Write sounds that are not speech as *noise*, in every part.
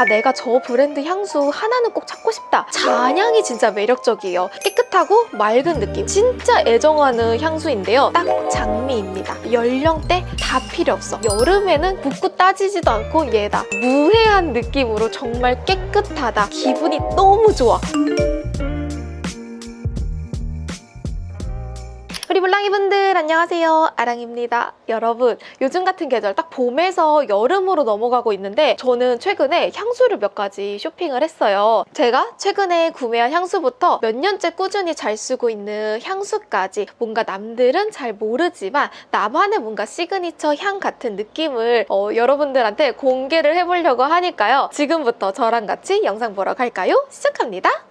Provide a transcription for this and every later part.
아 내가 저 브랜드 향수 하나는 꼭 찾고 싶다. 잔향이 진짜 매력적이에요. 깨끗하고 맑은 느낌. 진짜 애정하는 향수인데요. 딱 장미입니다. 연령대 다 필요 없어. 여름에는 묻고 따지지도 않고 얘다. 무해한 느낌으로 정말 깨끗하다. 기분이 너무 좋아. 우리 몰랑이분들 안녕하세요. 아랑입니다. 여러분 요즘 같은 계절 딱 봄에서 여름으로 넘어가고 있는데 저는 최근에 향수를 몇 가지 쇼핑을 했어요. 제가 최근에 구매한 향수부터 몇 년째 꾸준히 잘 쓰고 있는 향수까지 뭔가 남들은 잘 모르지만 나만의 뭔가 시그니처 향 같은 느낌을 어, 여러분들한테 공개를 해보려고 하니까요. 지금부터 저랑 같이 영상 보러 갈까요? 시작합니다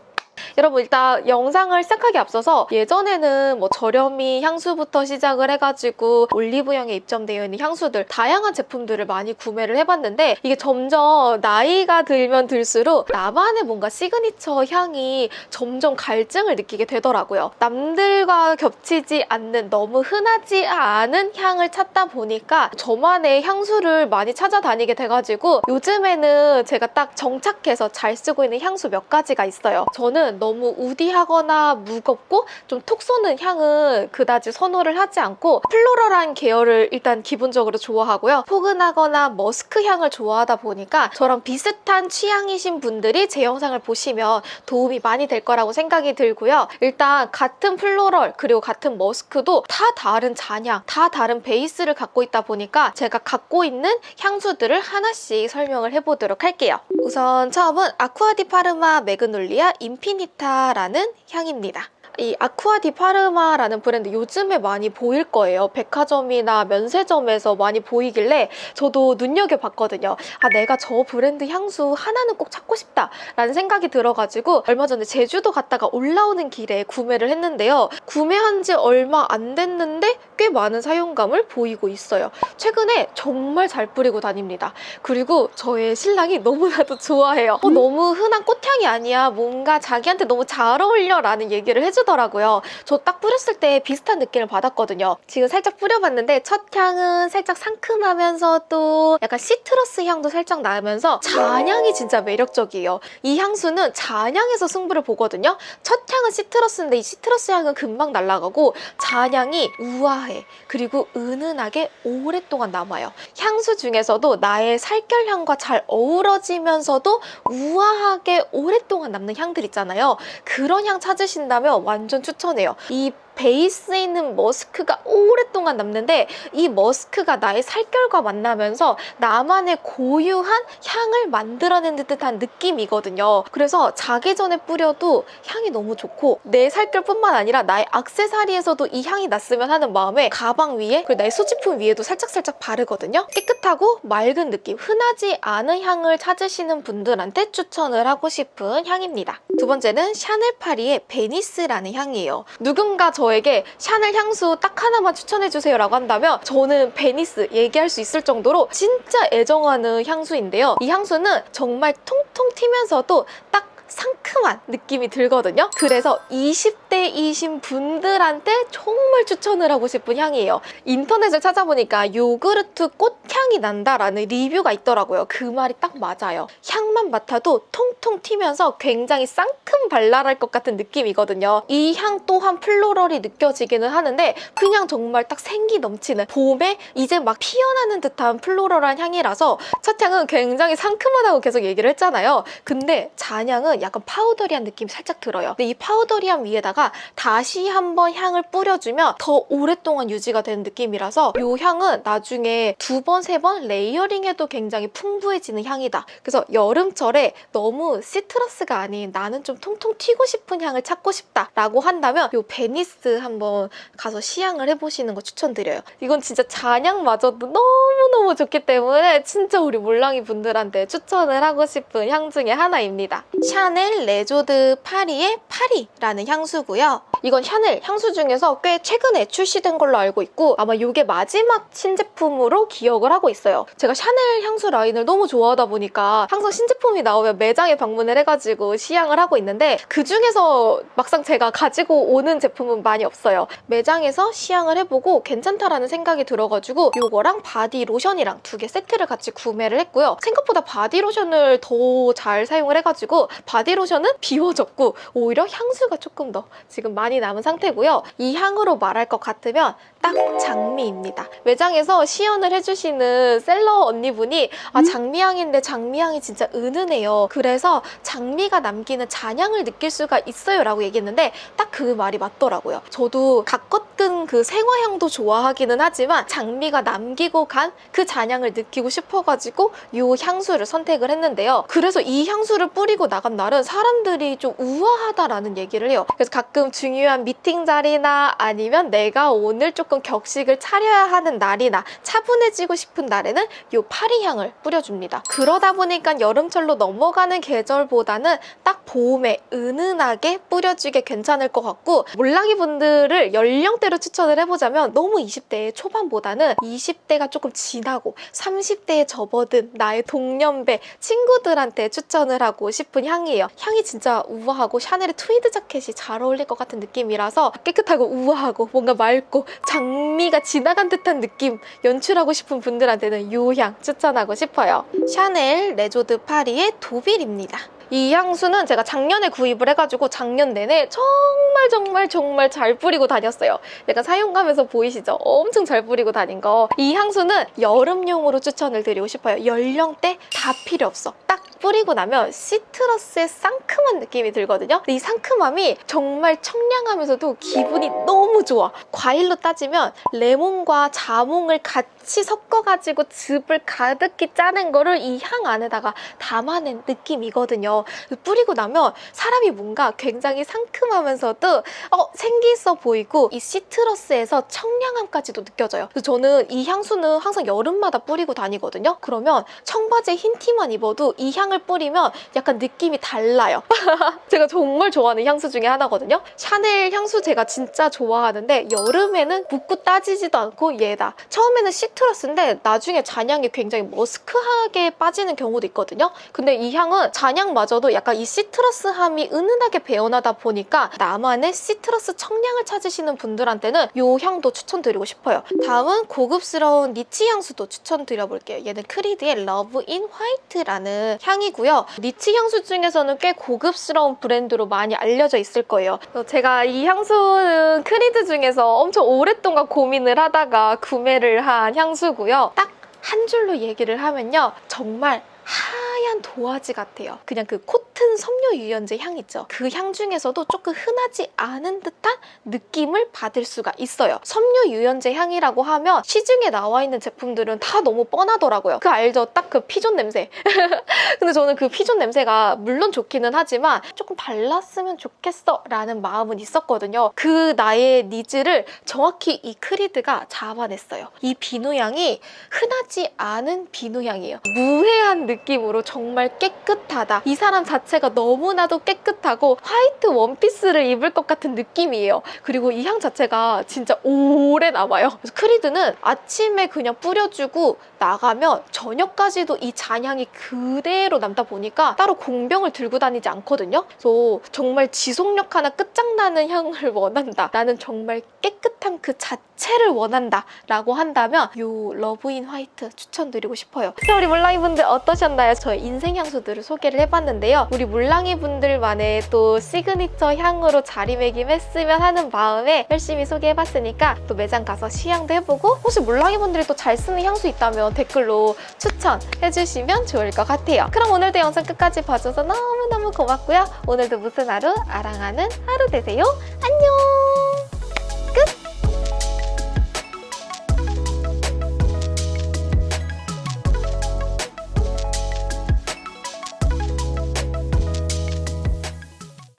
여러분 일단 영상을 시작하기 앞서서 예전에는 뭐 저렴이 향수부터 시작을 해가지고 올리브영에 입점되어 있는 향수들 다양한 제품들을 많이 구매를 해봤는데 이게 점점 나이가 들면 들수록 나만의 뭔가 시그니처 향이 점점 갈증을 느끼게 되더라고요. 남들과 겹치지 않는 너무 흔하지 않은 향을 찾다 보니까 저만의 향수를 많이 찾아다니게 돼가지고 요즘에는 제가 딱 정착해서 잘 쓰고 있는 향수 몇 가지가 있어요. 저는 너무 woody하거나 무겁고 좀 톡 쏘는 향은 그다지 선호를 하지 않고 floral한 계열을 일단 기본적으로 좋아하고요. 포근하거나 머스크 향을 좋아하다 보니까 저랑 비슷한 취향이신 분들이 제 영상을 보시면 도움이 많이 될 거라고 생각이 들고요. 일단 같은 floral 그리고 같은 머스크도 다 다른 잔향, 다 다른 베이스를 갖고 있다 보니까 제가 갖고 있는 향수들을 하나씩 설명을 해보도록 할게요. 우선 처음은 아쿠아디 파르마 매그놀리아 인피니타라는 향입니다. 이 아쿠아 디 파르마라는 브랜드 요즘에 많이 보일 거예요. 백화점이나 면세점에서 많이 보이길래 저도 눈여겨봤거든요. 아 내가 저 브랜드 향수 하나는 꼭 찾고 싶다 라는 생각이 들어가지고 얼마 전에 제주도 갔다가 올라오는 길에 구매를 했는데요. 구매한 지 얼마 안 됐는데 꽤 많은 사용감을 보이고 있어요. 최근에 정말 잘 뿌리고 다닙니다. 그리고 저의 신랑이 너무나도 좋아해요. 어, 너무 흔한 꽃향이 아니야. 뭔가 자기한테 너무 잘 어울려 라는 얘기를 해주 더라고요. 저 딱 뿌렸을 때 비슷한 느낌을 받았거든요. 지금 살짝 뿌려봤는데 첫 향은 살짝 상큼하면서도 약간 시트러스 향도 살짝 나면서 잔향이 진짜 매력적이에요. 이 향수는 잔향에서 승부를 보거든요. 첫 향은 시트러스인데 이 시트러스 향은 금방 날아가고 잔향이 우아해. 그리고 은은하게 오랫동안 남아요. 향수 중에서도 나의 살결향과 잘 어우러지면서도 우아하게 오랫동안 남는 향들 있잖아요. 그런 향 찾으신다면 완전 추천해요. 이 베이스에 있는 머스크가 오랫동안 남는데 이 머스크가 나의 살결과 만나면서 나만의 고유한 향을 만들어낸 듯한 느낌이거든요. 그래서 자기 전에 뿌려도 향이 너무 좋고 내 살결뿐만 아니라 나의 악세사리에서도 이 향이 났으면 하는 마음에 가방 위에 그리고 나의 소지품 위에도 살짝살짝 바르거든요. 깨끗하고 맑은 느낌, 흔하지 않은 향을 찾으시는 분들한테 추천을 하고 싶은 향입니다. 두 번째는 샤넬 파리의 베니스라는 향이에요. 누군가 저 에게 샤넬 향수 딱 하나만 추천해주세요 라고 한다면 저는 베니스 얘기할 수 있을 정도로 진짜 애정하는 향수인데요. 이 향수는 정말 통통 튀면서도 딱 상큼한 느낌이 들거든요. 그래서 20대이신 분들한테 정말 추천을 하고 싶은 향이에요. 인터넷을 찾아보니까 요구르트 꽃향이 난다라는 리뷰가 있더라고요. 그 말이 딱 맞아요. 향만 맡아도 통통 튀면서 굉장히 상큼 발랄할 것 같은 느낌이거든요. 이 향 또한 floral이 느껴지기는 하는데 그냥 정말 딱 생기 넘치는 봄에 이제 막 피어나는 듯한 floral한 향이라서 첫 향은 굉장히 상큼하다고 계속 얘기를 했잖아요. 근데 잔향은 약간 powdery한 느낌이 살짝 들어요. 근데 이 powdery한 위에다가 다시 한번 향을 뿌려주면 더 오랫동안 유지가 되는 느낌이라서 이 향은 나중에 두 번, 세 번 layering해도 굉장히 풍부해지는 향이다. 그래서 여름철에 너무 citrus가 아닌 나는 좀 통통 튀고 싶은 향을 찾고 싶다 라고 한다면 이 베니스 한번 가서 시향을 해보시는 거 추천드려요. 이건 진짜 잔향마저도 너무너무 좋기 때문에 진짜 우리 몰랑이 분들한테 추천을 하고 싶은 향 중에 하나입니다. 샤 샤넬 레조드 파리의 파리라는 향수고요. 이건 샤넬 향수 중에서 꽤 최근에 출시된 걸로 알고 있고 아마 이게 마지막 신제품으로 기억을 하고 있어요. 제가 샤넬 향수 라인을 너무 좋아하다 보니까 항상 신제품이 나오면 매장에 방문을 해가지고 시향을 하고 있는데 그중에서 막상 제가 가지고 오는 제품은 많이 없어요. 매장에서 시향을 해보고 괜찮다라는 생각이 들어가지고 이거랑 바디 로션이랑 두 개 세트를 같이 구매를 했고요. 생각보다 바디 로션을 더 잘 사용을 해가지고 바디 로션은 비워졌고 오히려 향수가 조금 더 지금 많이 남은 상태고요. 이 향으로 말할 것 같으면 딱 장미입니다. 매장에서 시연을 해주시는 셀러 언니분이 아 장미향인데 장미향이 진짜 은은해요. 그래서 장미가 남기는 잔향을 느낄 수가 있어요 라고 얘기했는데 딱 그 말이 맞더라고요. 저도 가껏든 그 생화향도 좋아하기는 하지만 장미가 남기고 간 그 잔향을 느끼고 싶어가지고 이 향수를 선택을 했는데요. 그래서 이 향수를 뿌리고 나간 날은 사람들이 좀 우아하다라는 얘기를 해요. 그래서 가끔 중요한 미팅 자리나 아니면 내가 오늘 조금 격식을 차려야 하는 날이나 차분해지고 싶은 날에는 이 파리향을 뿌려줍니다. 그러다 보니까 여름철로 넘어가는 계절보다는 딱 봄에 은은하게 뿌려주기 괜찮을 것 같고 몰랑이 분들을 연령대로 추천을 해보자면 너무 20대 초반보다는 20대가 조금 지나고 30대에 접어든 나의 동년배 친구들한테 추천을 하고 싶은 향이에요. 향이 진짜 우아하고 샤넬의 트위드 자켓이 잘 어울릴 것 같은 느낌이라서 깨끗하고 우아하고 뭔가 맑고 장미가 지나간 듯한 느낌 연출하고 싶은 분들한테는 이 향 추천하고 싶어요. 샤넬 레조드 파리의 도빌입니다. 이 향수는 제가 작년에 구입을 해가지고 작년 내내 정말 정말 정말 잘 뿌리고 다녔어요. 약간 사용감에서 보이시죠? 엄청 잘 뿌리고 다닌 거. 이 향수는 여름용으로 추천을 드리고 싶어요. 연령대 다 필요 없어. 딱 뿌리고 나면 citrus의 상큼한 느낌이 들거든요. 이 상큼함이 정말 청량하면서도 기분이 너무 좋아. 과일로 따지면 레몬과 자몽을 같이 섞어가지고 즙을 가득히 짜낸 거를 이 향 안에다가 담아낸 느낌이거든요. 뿌리고 나면 사람이 뭔가 굉장히 상큼하면서도 어, 생기 있어 보이고 이 시트러스에서 청량함까지도 느껴져요. 그래서 저는 이 향수는 항상 여름마다 뿌리고 다니거든요. 그러면 청바지에 흰 티만 입어도 이향 을 뿌리면 약간 느낌이 달라요. *laughs* 제가 정말 좋아하는 향수 중에 하나거든요. 샤넬 향수 제가 진짜 좋아하는데 여름에는 묻고 따지지도 않고 얘다. 처음에는 시트러스인데 나중에 잔향이 굉장히 머스크하게 빠지는 경우도 있거든요. 근데 이 향은 잔향마저도 약간 이 시트러스함이 은은하게 배어나다 보니까 나만의 시트러스 청량을 찾으시는 분들한테는 이 향도 추천드리고 싶어요. 다음은 고급스러운 니치 향수도 추천드려볼게요. 얘는 크리드의 러브 인 화이트라는 향 이고요. 니치 향수 중에서는 꽤 고급스러운 브랜드로 많이 알려져 있을 거예요. 제가 이 향수는 크리드 중에서 엄청 오랫동안 고민을 하다가 구매를 한 향수고요. 딱 한 줄로 얘기를 하면요. 정말 하얀 도화지 같아요. 그냥 그 코튼 섬유 유연제 향 있죠. 그 향 중에서도 조금 흔하지 않은 듯한 느낌을 받을 수가 있어요. 섬유 유연제 향이라고 하면 시중에 나와 있는 제품들은 다 너무 뻔하더라고요. 그 알죠? 딱 그 피존 냄새. *laughs* 근데 저는 그 피존 냄새가 물론 좋기는 하지만 조금 달랐으면 좋겠어 라는 마음은 있었거든요. 그 나의 니즈를 정확히 이 크리드가 잡아냈어요. 이 비누 향이 흔하지 않은 비누 향이에요. 무해한 느낌으로 정말 깨끗하다. 이 사람 자체가 너무나도 깨끗하고 화이트 원피스를 입을 것 같은 느낌이에요. 그리고 이 향 자체가 진짜 오래 남아요. 그래서 크리드는 아침에 그냥 뿌려주고 나가면 저녁까지도 이 잔향이 그대로 남다 보니까 따로 공병을 들고 다니지 않거든요. 그래서 정말 지속력 하나 끝장나는 향을 *laughs* 원한다. 나는 정말 깨끗한 그 자체 를 원한다. 라고 한다면 이 러브인 화이트 추천드리고 싶어요. 자, 우리 몰랑이 분들 어떠셨나요? 저의 인생 향수들을 소개를 해봤는데요. 우리 몰랑이 분들만의 또 시그니처 향으로 자리매김했으면 하는 마음에 열심히 소개해봤으니까 또 매장 가서 시향도 해보고 혹시 몰랑이 분들이 또 잘 쓰는 향수 있다면 댓글로 추천해주시면 좋을 것 같아요. 그럼 오늘도 영상 끝까지 봐줘서 너무너무 고맙고요. 오늘도 무슨 하루? 아랑하는 하루 되세요. 안녕!